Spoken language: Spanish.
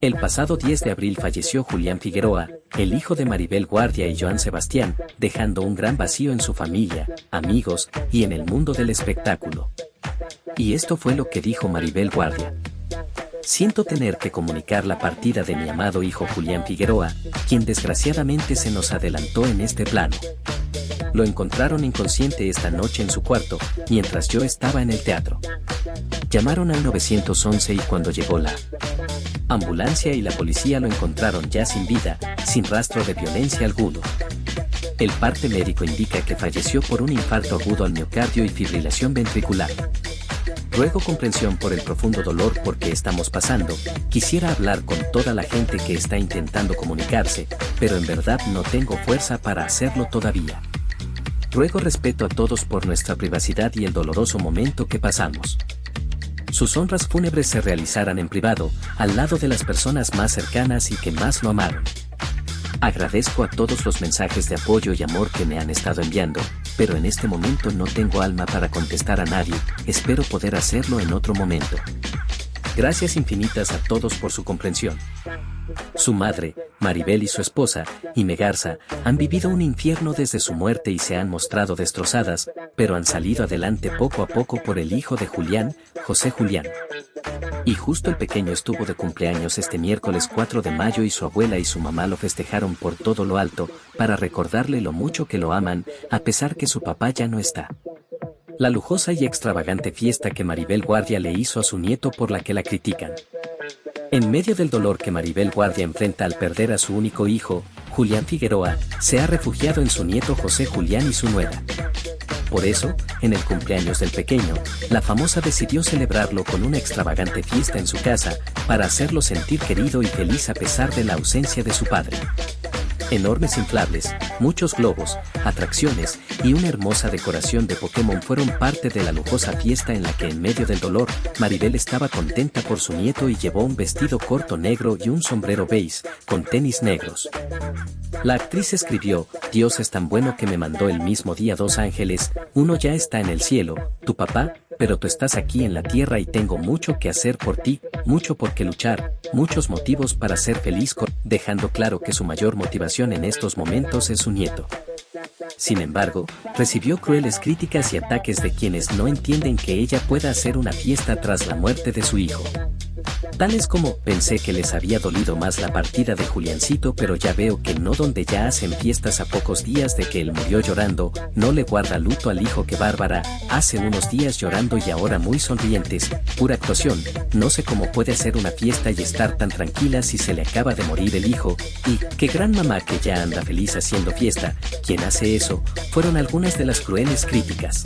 El pasado 10 de abril falleció Julián Figueroa, el hijo de Maribel Guardia y Joan Sebastián, dejando un gran vacío en su familia, amigos y en el mundo del espectáculo. Y esto fue lo que dijo Maribel Guardia. Siento tener que comunicar la partida de mi amado hijo Julián Figueroa, quien desgraciadamente se nos adelantó en este plano. Lo encontraron inconsciente esta noche en su cuarto, mientras yo estaba en el teatro. Llamaron al 911 y cuando llegó la ambulancia y la policía lo encontraron ya sin vida, sin rastro de violencia alguno. El parte médico indica que falleció por un infarto agudo al miocardio y fibrilación ventricular. Ruego comprensión por el profundo dolor porque estamos pasando, quisiera hablar con toda la gente que está intentando comunicarse, pero en verdad no tengo fuerza para hacerlo todavía. Ruego respeto a todos por nuestra privacidad y el doloroso momento que pasamos. Sus honras fúnebres se realizarán en privado, al lado de las personas más cercanas y que más lo amaron. Agradezco a todos los mensajes de apoyo y amor que me han estado enviando, pero en este momento no tengo alma para contestar a nadie, espero poder hacerlo en otro momento. Gracias infinitas a todos por su comprensión. Su madre, Maribel y su esposa, Ime Garza, han vivido un infierno desde su muerte y se han mostrado destrozadas, pero han salido adelante poco a poco por el hijo de Julián, José Julián. Y justo el pequeño estuvo de cumpleaños este miércoles 4 de mayo y su abuela y su mamá lo festejaron por todo lo alto, para recordarle lo mucho que lo aman, a pesar que su papá ya no está. La lujosa y extravagante fiesta que Maribel Guardia le hizo a su nieto por la que la critican. En medio del dolor que Maribel Guardia enfrenta al perder a su único hijo, Julián Figueroa, se ha refugiado en su nieto José Julián y su nuera. Por eso, en el cumpleaños del pequeño, la famosa decidió celebrarlo con una extravagante fiesta en su casa, para hacerlo sentir querido y feliz a pesar de la ausencia de su padre. Enormes inflables, muchos globos, atracciones y una hermosa decoración de Pokémon fueron parte de la lujosa fiesta en la que en medio del dolor, Maribel estaba contenta por su nieto y llevó un vestido corto negro y un sombrero beige, con tenis negros. La actriz escribió, Dios es tan bueno que me mandó el mismo día dos ángeles, uno ya está en el cielo, tu papá, pero tú estás aquí en la tierra y tengo mucho que hacer por ti, mucho por qué luchar, muchos motivos para ser feliz, dejando claro que su mayor motivación en estos momentos es su nieto. Sin embargo, recibió crueles críticas y ataques de quienes no entienden que ella pueda hacer una fiesta tras la muerte de su hijo. Tales como, pensé que les había dolido más la partida de Juliancito pero ya veo que no donde ya hacen fiestas a pocos días de que él murió llorando, no le guarda luto al hijo que Bárbara, hace unos días llorando y ahora muy sonrientes, pura actuación, no sé cómo puede hacer una fiesta y estar tan tranquila si se le acaba de morir el hijo, y, qué gran mamá que ya anda feliz haciendo fiesta, quien hace eso, fueron algunas de las crueles críticas.